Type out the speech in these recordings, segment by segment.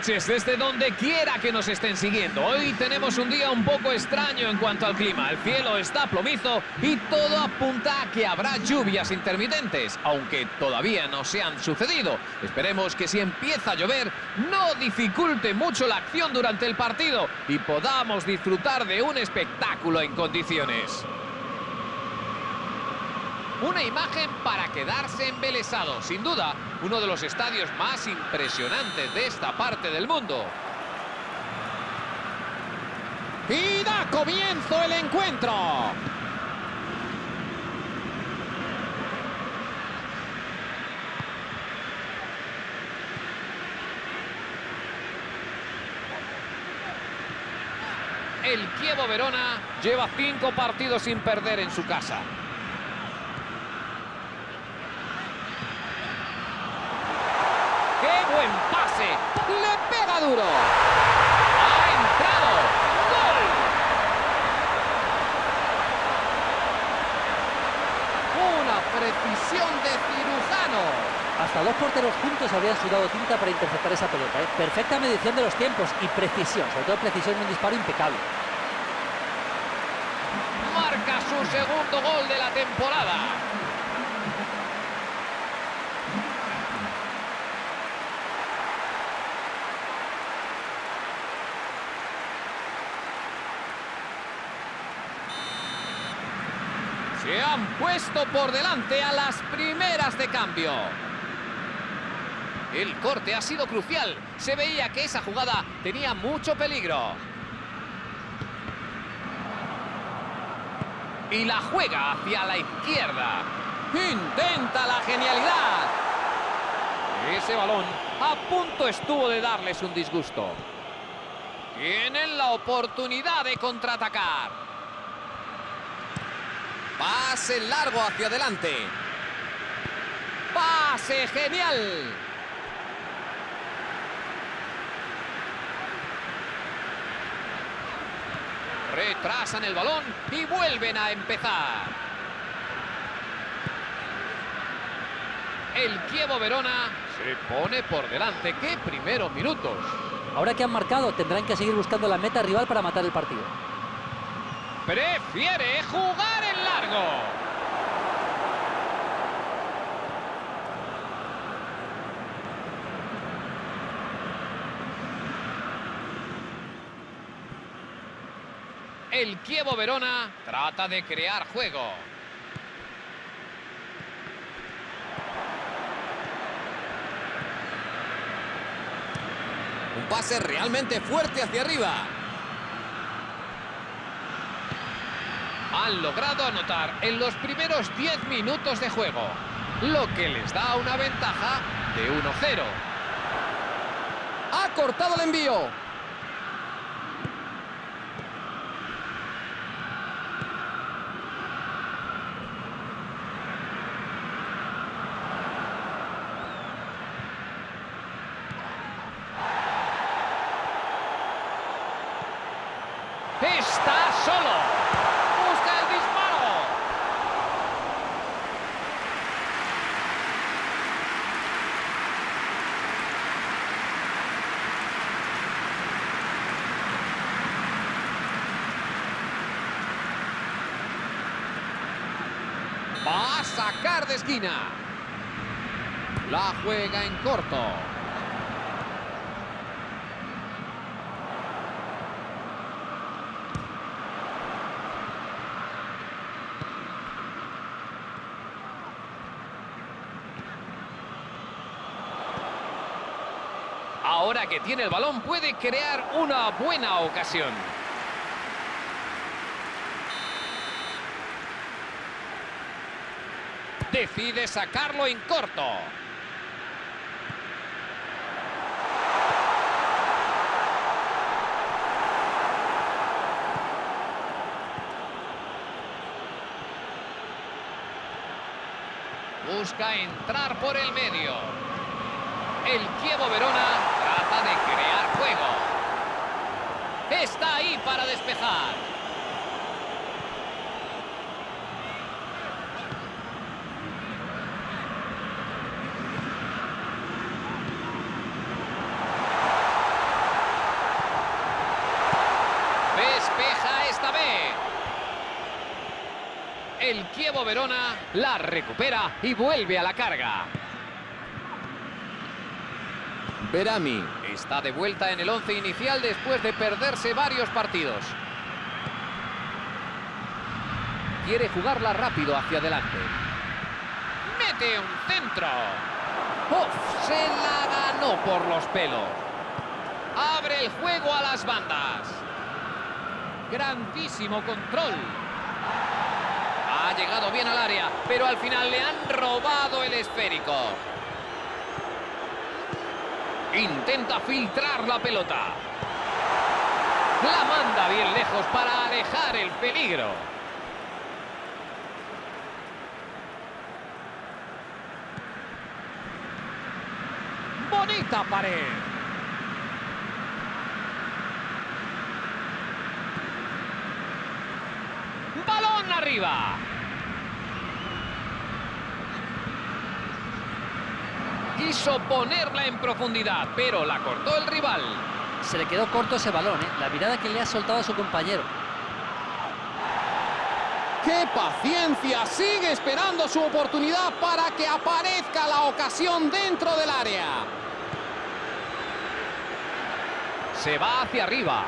noches desde donde quiera que nos estén siguiendo. Hoy tenemos un día un poco extraño en cuanto al clima. El cielo está plomizo y todo apunta a que habrá lluvias intermitentes, aunque todavía no se han sucedido. Esperemos que si empieza a llover no dificulte mucho la acción durante el partido y podamos disfrutar de un espectáculo en condiciones. Una imagen para quedarse embelesado, sin duda, uno de los estadios más impresionantes de esta parte del mundo. Y da comienzo el encuentro. El Kievo Verona lleva cinco partidos sin perder en su casa. ¡Qué buen pase! Le pega duro. ¡Ha entrado! ¡Gol! Una precisión de cirujano. Hasta dos porteros juntos habrían sudado tinta para interceptar esa pelota. ¿eh? Perfecta medición de los tiempos y precisión, sobre todo precisión en un disparo impecable. Marca su segundo gol de la temporada. Se han puesto por delante a las primeras de cambio. El corte ha sido crucial. Se veía que esa jugada tenía mucho peligro. Y la juega hacia la izquierda. Intenta la genialidad. Ese balón a punto estuvo de darles un disgusto. Tienen la oportunidad de contraatacar. Pase largo hacia adelante. Pase genial. Retrasan el balón y vuelven a empezar. El Kievo Verona se pone por delante. ¡Qué primeros minutos! Ahora que han marcado, tendrán que seguir buscando la meta rival para matar el partido. Prefiere jugar El Kievo Verona trata de crear juego. Un pase realmente fuerte hacia arriba. Han logrado anotar en los primeros 10 minutos de juego, lo que les da una ventaja de 1-0. Ha cortado el envío. Está solo. Busca el disparo. Va a sacar de esquina. La juega en corto. Ahora que tiene el balón puede crear una buena ocasión. Decide sacarlo en corto. Busca entrar por el medio. El Kievo Verona trata de crear juego. Está ahí para despejar. El Kievo Verona la recupera y vuelve a la carga. Berami. Está de vuelta en el once inicial después de perderse varios partidos. Quiere jugarla rápido hacia adelante. Mete un centro. ¡Uf! Se la ganó por los pelos. Abre el juego a las bandas. Grandísimo control. Ha llegado bien al área, pero al final le han robado el esférico. Intenta filtrar la pelota. La manda bien lejos para alejar el peligro. Bonita pared. Balón arriba. Quiso ponerla en profundidad, pero la cortó el rival. Se le quedó corto ese balón, ¿eh? la mirada que le ha soltado a su compañero. ¡Qué paciencia! Sigue esperando su oportunidad para que aparezca la ocasión dentro del área. Se va hacia arriba.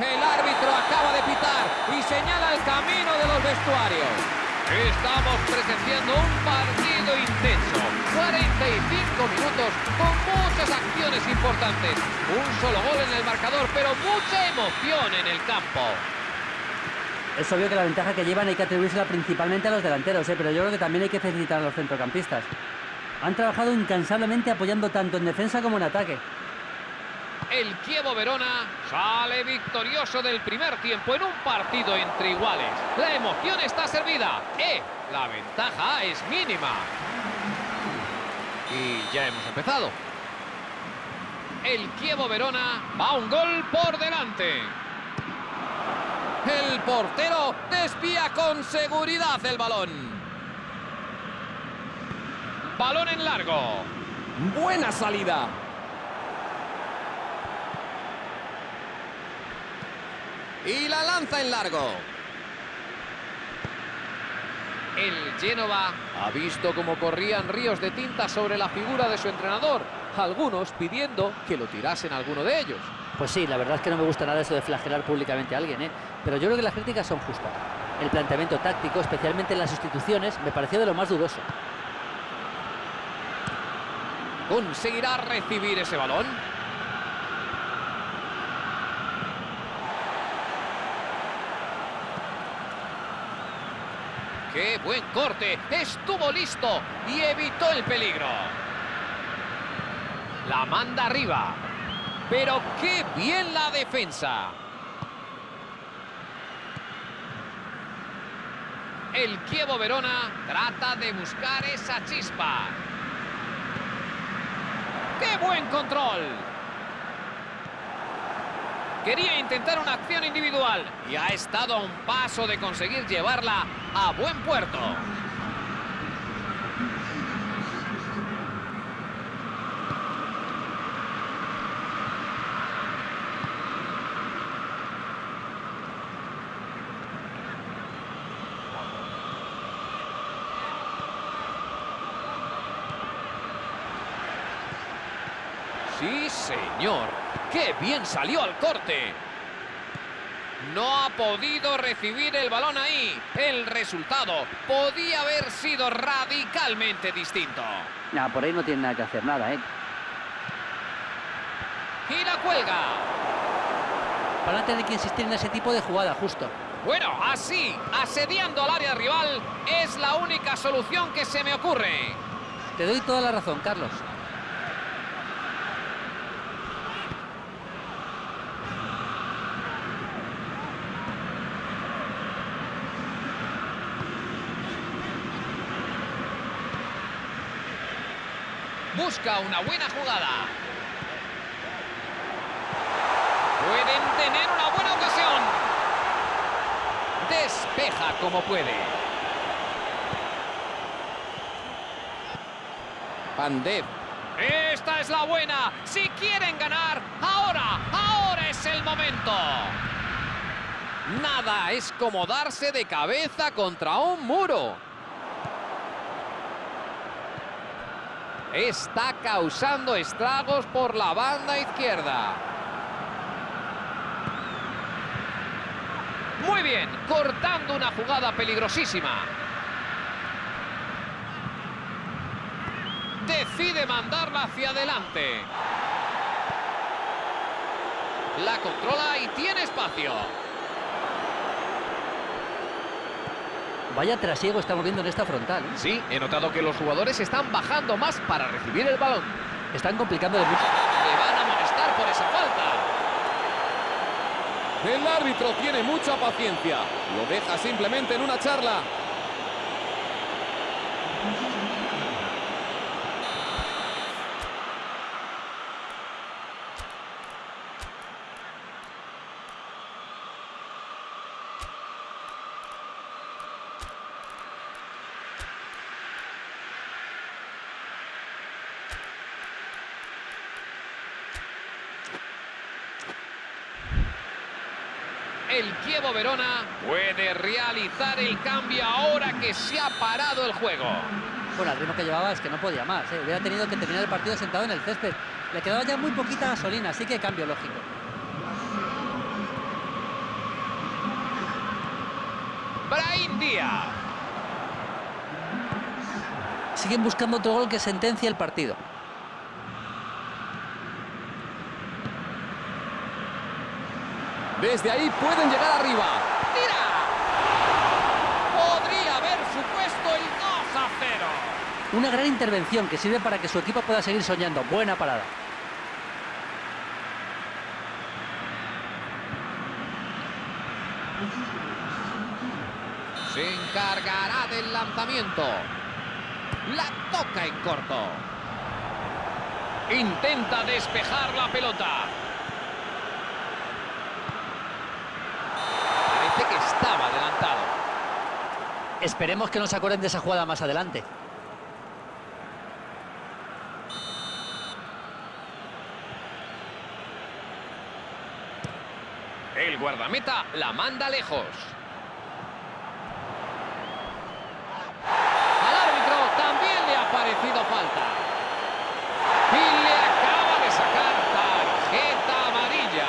El árbitro acaba de pitar y señala el camino de los vestuarios. Estamos presenciando un partido intenso. 45 minutos con muchas acciones importantes. Un solo gol en el marcador, pero mucha emoción en el campo. Es obvio que la ventaja que llevan hay que atribuírsela principalmente a los delanteros, ¿eh? pero yo creo que también hay que felicitar a los centrocampistas. Han trabajado incansablemente apoyando tanto en defensa como en ataque. El Kievo Verona sale victorioso del primer tiempo en un partido entre iguales. La emoción está servida. ¡Eh! La ventaja es mínima. Y ya hemos empezado. El Kievo Verona va un gol por delante. El portero desvía con seguridad el balón. Balón en largo. Buena salida. Y la lanza en largo. El Génova ha visto cómo corrían ríos de tinta sobre la figura de su entrenador, algunos pidiendo que lo tirasen a alguno de ellos. Pues sí, la verdad es que no me gusta nada eso de flagelar públicamente a alguien, ¿eh? pero yo creo que las críticas son justas. El planteamiento táctico, especialmente en las sustituciones, me pareció de lo más dudoso. ¿Conseguirá recibir ese balón? ¡Qué buen corte! Estuvo listo y evitó el peligro. La manda arriba. Pero qué bien la defensa. El Kievo Verona trata de buscar esa chispa. ¡Qué buen control! Quería intentar una acción individual y ha estado a un paso de conseguir llevarla a buen puerto. Sí, señor. ¡Qué bien salió al corte! No ha podido recibir el balón ahí. El resultado podía haber sido radicalmente distinto. Ya, por ahí no tiene nada que hacer, nada, ¿eh? Y la cuelga. Van a tener que insistir en ese tipo de jugada, justo. Bueno, así, asediando al área rival, es la única solución que se me ocurre. Te doy toda la razón, Carlos. Busca una buena jugada. Pueden tener una buena ocasión. Despeja como puede. Pandev. Esta es la buena. Si quieren ganar, ahora, ahora es el momento. Nada es como darse de cabeza contra un muro. Está causando estragos por la banda izquierda. Muy bien, cortando una jugada peligrosísima. Decide mandarla hacia adelante. La controla y tiene espacio. Vaya trasiego estamos viendo en esta frontal. ¿eh? Sí, he notado que los jugadores están bajando más para recibir el balón. Están complicando de mucho. Le van a amonestar por esa falta. El árbitro tiene mucha paciencia. Lo deja simplemente en una charla. El Chievo Verona puede realizar el cambio ahora que se ha parado el juego. Bueno, al ritmo que llevaba es que no podía más. ¿eh? Hubiera tenido que terminar el partido sentado en el césped. Le quedaba ya muy poquita gasolina, así que cambio lógico. Brahim Díaz. Siguen buscando otro gol que sentencia el partido. Desde ahí pueden llegar arriba. ¡Tira! Podría haber supuesto el 2 a 0. Una gran intervención que sirve para que su equipo pueda seguir soñando. Buena parada. Se encargará del lanzamiento. La toca en corto. Intenta despejar la pelota. Parece que estaba adelantado. Esperemos que no se acuerden de esa jugada más adelante. El guardameta la manda lejos. Al árbitro también le ha parecido falta. Y le acaba de sacar tarjeta amarilla.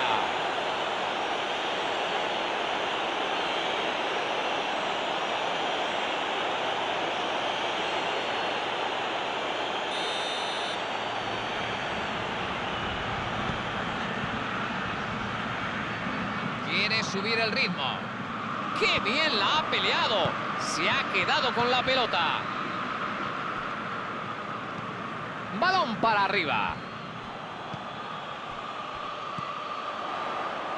Quiere subir el ritmo. ¡Qué bien la ha peleado! Se ha quedado con la pelota. Balón para arriba.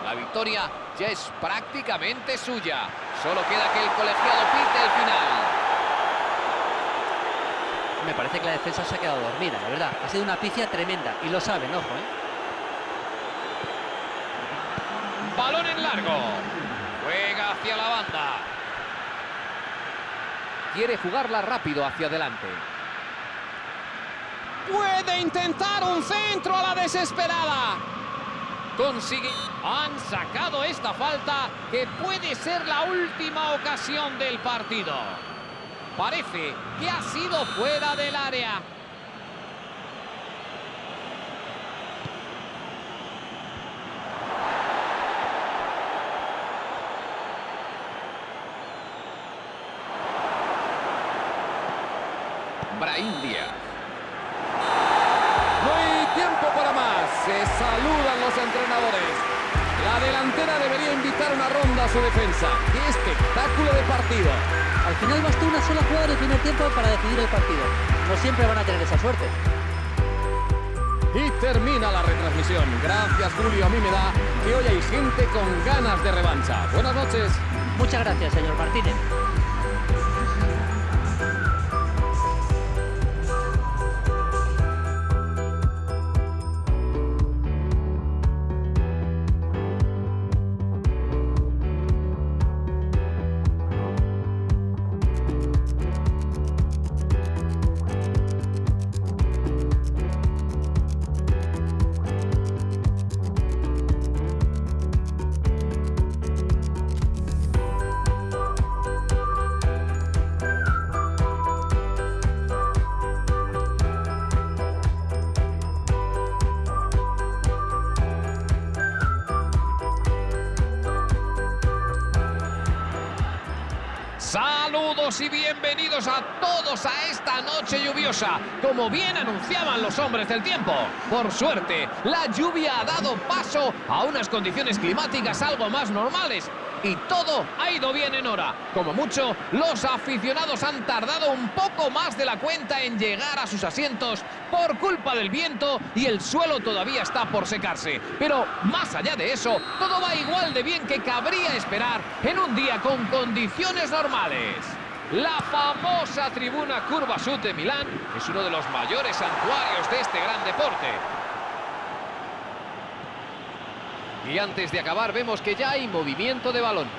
La victoria ya es prácticamente suya. Solo queda que el colegiado pite el final. Me parece que la defensa se ha quedado dormida, la verdad. Ha sido una pifia tremenda y lo saben, ojo, ¿eh? Balón en largo. Juega hacia la banda. Quiere jugarla rápido hacia adelante. Puede intentar un centro a la desesperada. Consigue. Han sacado esta falta que puede ser la última ocasión del partido. Parece que ha sido fuera del área. Gracias, Julio. A mí me da que hoy hay gente con ganas de revancha. Buenas noches. Muchas gracias, señor Martínez. Y bienvenidos a todos a esta noche lluviosa, como bien anunciaban los hombres del tiempo. Por suerte, la lluvia ha dado paso a unas condiciones climáticas algo más normales y todo ha ido bien en hora. Como mucho, los aficionados han tardado un poco más de la cuenta en llegar a sus asientos por culpa del viento y el suelo todavía está por secarse. Pero más allá de eso, todo va igual de bien que cabría esperar en un día con condiciones normales. La famosa tribuna Curva Sud de Milán es uno de los mayores santuarios de este gran deporte. Y antes de acabar vemos que ya hay movimiento de balón.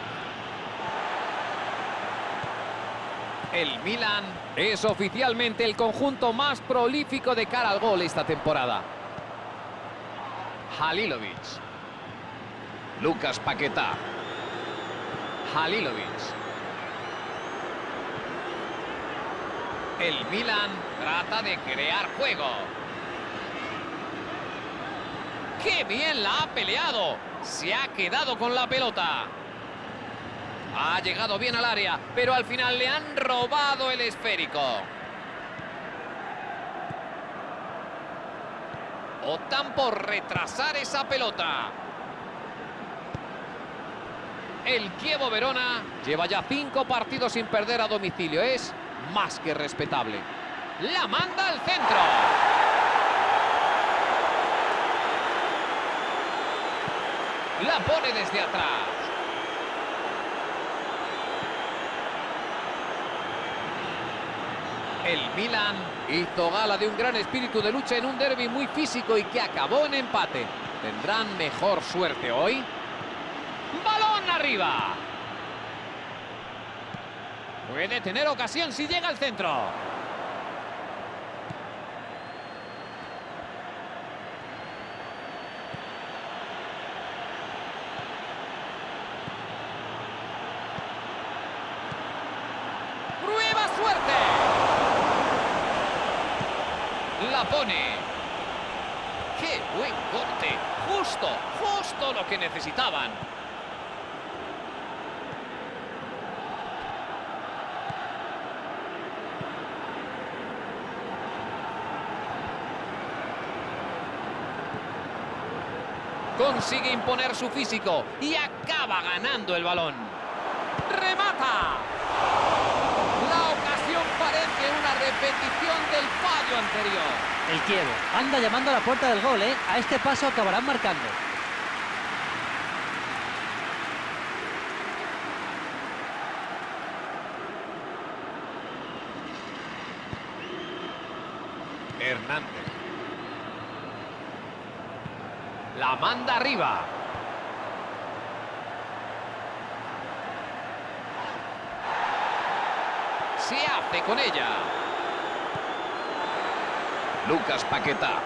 El Milan es oficialmente el conjunto más prolífico de cara al gol esta temporada. Halilovic. Lucas Paquetá. Halilovic. El Milan trata de crear juego. ¡Qué bien la ha peleado! Se ha quedado con la pelota. Ha llegado bien al área, pero al final le han robado el esférico. Optan por retrasar esa pelota. El Kievo Verona lleva ya cinco partidos sin perder a domicilio. Es más que respetable. La manda al centro. La pone desde atrás. El Milan hizo gala de un gran espíritu de lucha en un derby muy físico y que acabó en empate. ¿Tendrán mejor suerte hoy? ¡Balón arriba! Puede tener ocasión si llega al centro. ¡Prueba suerte! La pone. ¡Qué buen corte! Justo, justo lo que necesitaban. Consigue imponer su físico y acaba ganando el balón. ¡Remata! La ocasión parece una repetición del fallo anterior. El Kievo anda llamando a la puerta del gol, ¿eh? A este paso acabarán marcando. Hernández. La manda arriba. Se hace con ella. Lucas Paquetá.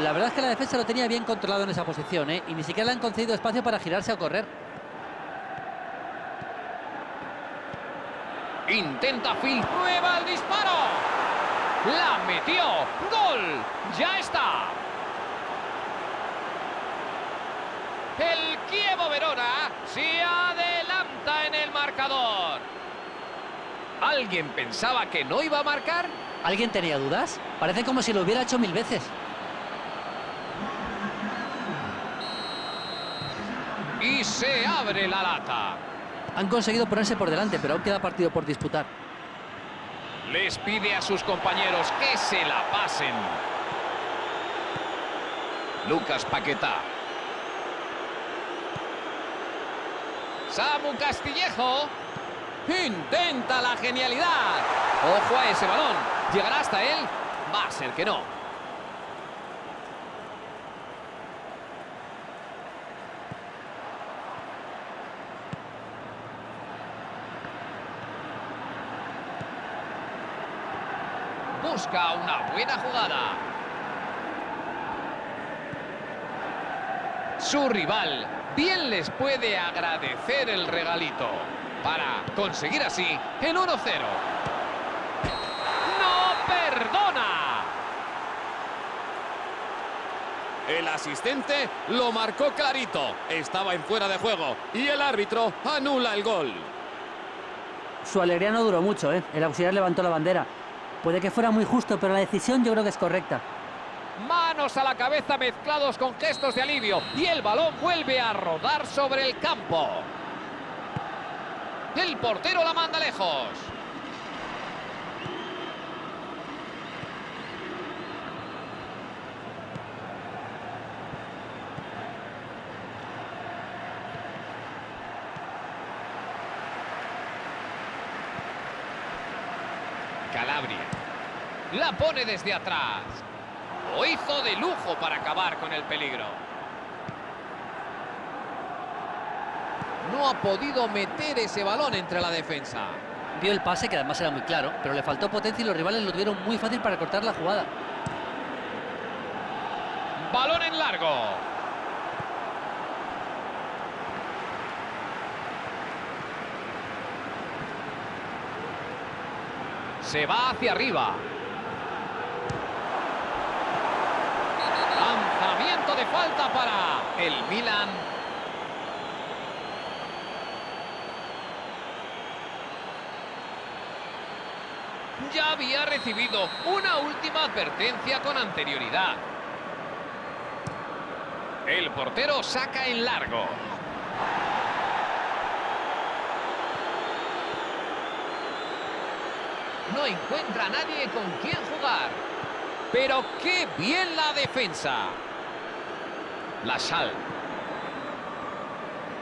La verdad es que la defensa lo tenía bien controlado en esa posición, ¿eh? Y ni siquiera le han concedido espacio para girarse o correr. Intenta Phil. Prueba el disparo. La metió. Gol. Ya está. El Kievo Verona se adelanta en el marcador. ¿Alguien pensaba que no iba a marcar? ¿Alguien tenía dudas? Parece como si lo hubiera hecho mil veces. Y se abre la lata. Han conseguido ponerse por delante, pero aún queda partido por disputar. Les pide a sus compañeros que se la pasen. Lucas Paquetá. Samu Castillejo. Intenta la genialidad. Ojo a ese balón. ¿Llegará hasta él? Va a ser que no. Busca una buena jugada. Su rival bien les puede agradecer el regalito para conseguir así el 1-0. ¡No perdona! El asistente lo marcó clarito. Estaba en fuera de juego y el árbitro anula el gol. Su alegría no duró mucho, ¿eh? El auxiliar levantó la bandera. Puede que fuera muy justo, pero la decisión yo creo que es correcta. Manos a la cabeza mezclados con gestos de alivio y el balón vuelve a rodar sobre el campo. El portero la manda lejos. Calabria. La pone desde atrás. Lo hizo de lujo para acabar con el peligro. No ha podido meter ese balón entre la defensa. Vio el pase, que además era muy claro, pero le faltó potencia y los rivales lo tuvieron muy fácil para cortar la jugada. Balón en largo. Se va hacia arriba. Lanzamiento de falta para el Milan. Ya había recibido una última advertencia con anterioridad. El portero saca en largo. No encuentra a nadie con quien jugar. Pero qué bien la defensa. La sal.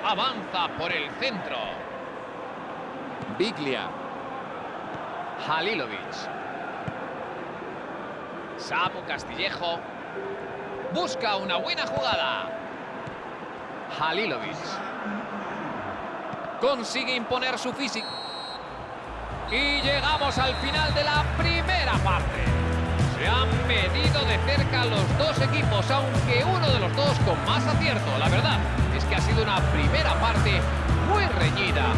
Avanza por el centro. Biglia. Halilovic. Sapo Castillejo. Busca una buena jugada. Halilovic. Consigue imponer su físico. Y llegamos al final de la primera parte. Se han medido de cerca los dos equipos, aunque uno de los dos con más acierto. La verdad es que ha sido una primera parte muy reñida.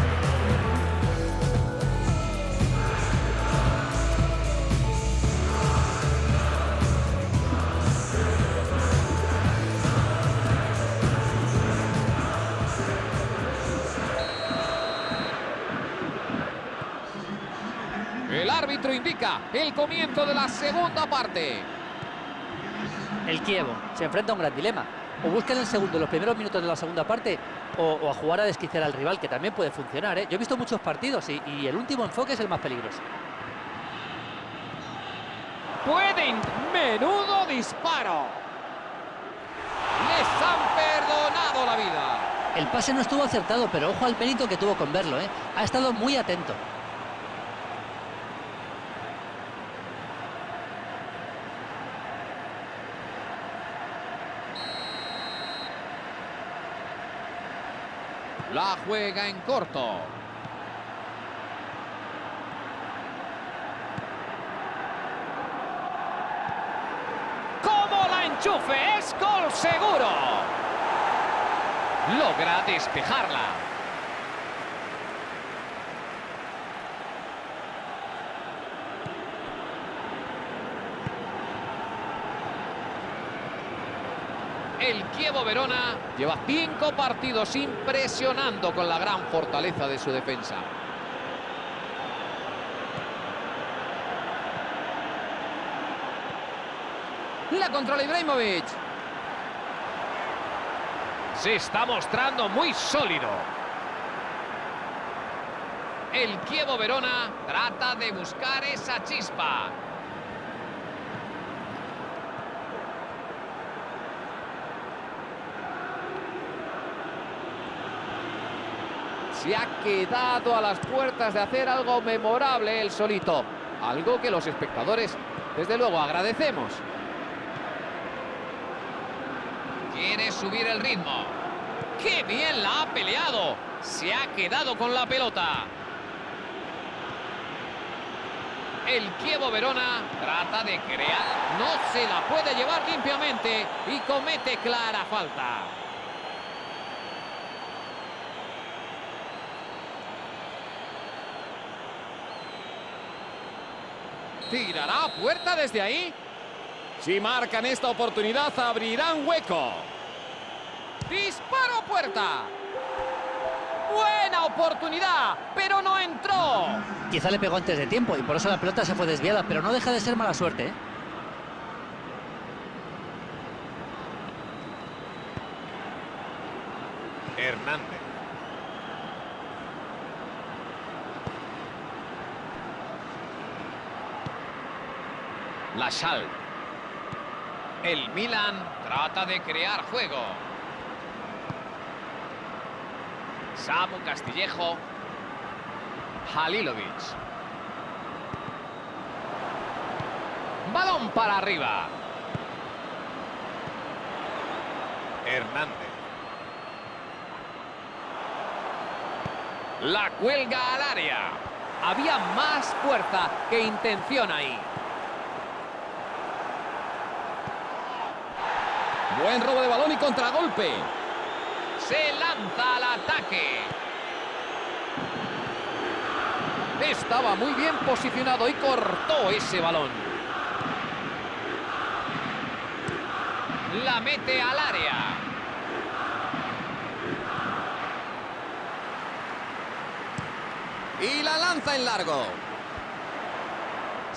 Árbitro indica el comienzo de la segunda parte. El Kievo se enfrenta a un gran dilema. O busca en el segundo, los primeros minutos de la segunda parte, o, o a jugar a desquiciar al rival, que también puede funcionar. ¿eh? Yo he visto muchos partidos y, y el último enfoque es el más peligroso. Pueden. Menudo disparo. Les han perdonado la vida. El pase no estuvo acertado, pero ojo al mérito que tuvo con verlo. ¿eh? Ha estado muy atento. La juega en corto. ¡Cómo la enchufe! ¡Es gol seguro! Logra despejarla. El Kievo Verona lleva cinco partidos impresionando con la gran fortaleza de su defensa. La controla Ibrahimovic. Se está mostrando muy sólido. El Kievo Verona trata de buscar esa chispa. Se ha quedado a las puertas de hacer algo memorable el solito. Algo que los espectadores, desde luego, agradecemos. Quiere subir el ritmo. ¡Qué bien la ha peleado! Se ha quedado con la pelota. El Kievo Verona trata de crear. No se la puede llevar limpiamente y comete clara falta. ¿Tirará a puerta desde ahí? Si marcan esta oportunidad, abrirán hueco. ¡Disparo a puerta! Buena oportunidad, pero no entró. Quizá le pegó antes de tiempo y por eso la pelota se fue desviada, pero no deja de ser mala suerte. ¿eh? Hernández. La Sal. El Milan trata de crear juego. Samu Castillejo. Halilovic. Balón para arriba. Hernández. La cuelga al área. Había más fuerza que intención ahí. Buen robo de balón y contragolpe. Se lanza al ataque. Estaba muy bien posicionado y cortó ese balón. La mete al área. Y la lanza en largo.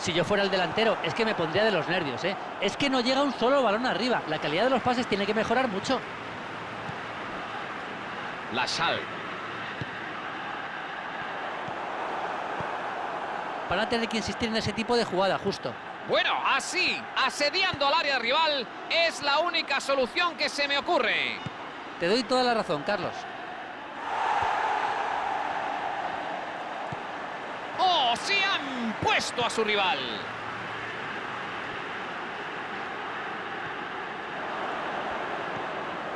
Si yo fuera el delantero, es que me pondría de los nervios, ¿eh? Es que no llega un solo balón arriba. La calidad de los pases tiene que mejorar mucho. La Sal. Van a tener que insistir en ese tipo de jugada, justo. Bueno, así, asediando al área rival, es la única solución que se me ocurre. Te doy toda la razón, Carlos. ¡Oh, se han puesto a su rival!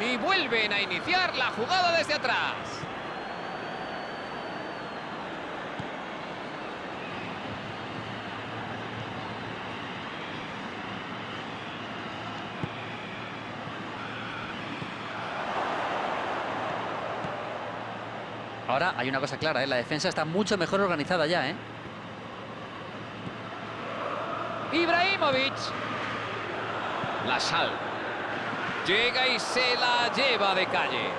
Y vuelven a iniciar la jugada desde atrás. Ahora hay una cosa clara, ¿eh? la defensa está mucho mejor organizada ya, ¿eh? Ibrahimovic. La Sal. Llega y se la lleva de calle.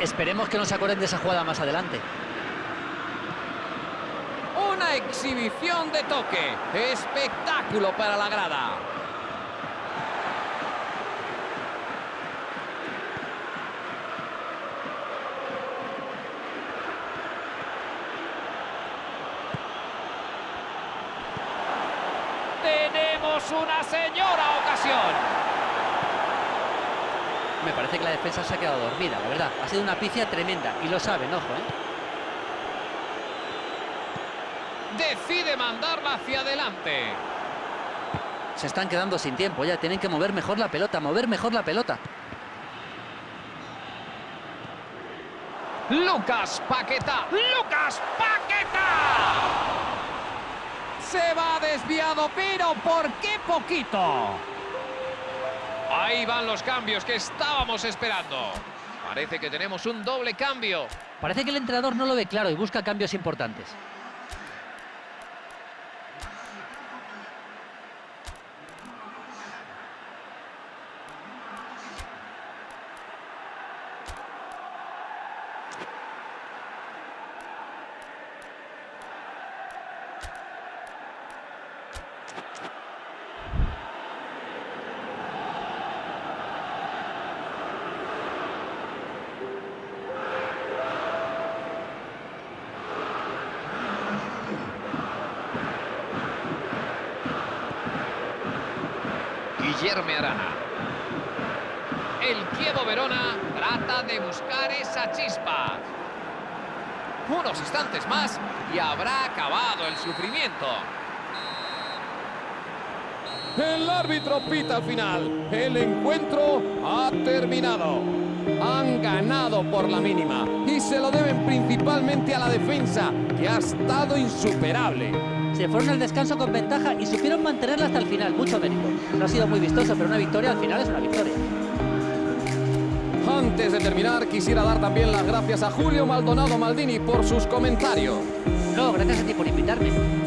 Esperemos que no se acuerden de esa jugada más adelante. Una exhibición de toque. Espectáculo para la grada. Tenemos una señora ocasión. Me parece que la defensa se ha quedado dormida, la verdad. Ha sido una picia tremenda y lo saben, ojo, ¿eh? Decide mandarla hacia adelante. Se están quedando sin tiempo ya. Tienen que mover mejor la pelota, mover mejor la pelota. Lucas Paqueta. Lucas Paqueta. Se va desviado, pero ¿por qué poquito? Ahí van los cambios que estábamos esperando. Parece que tenemos un doble cambio. Parece que el entrenador no lo ve claro y busca cambios importantes. El Chievo Verona trata de buscar esa chispa. Unos instantes más y habrá acabado el sufrimiento. El árbitro pita al final. El encuentro ha terminado. Han ganado por la mínima y se lo deben principalmente a la defensa, que ha estado insuperable. Se fueron al descanso con ventaja y supieron mantenerla hasta el final. Mucho mérito. No ha sido muy vistoso, pero una victoria al final es una victoria. Antes de terminar, quisiera dar también las gracias a Julio Maldonado Maldini por sus comentarios. No, gracias a ti por invitarme.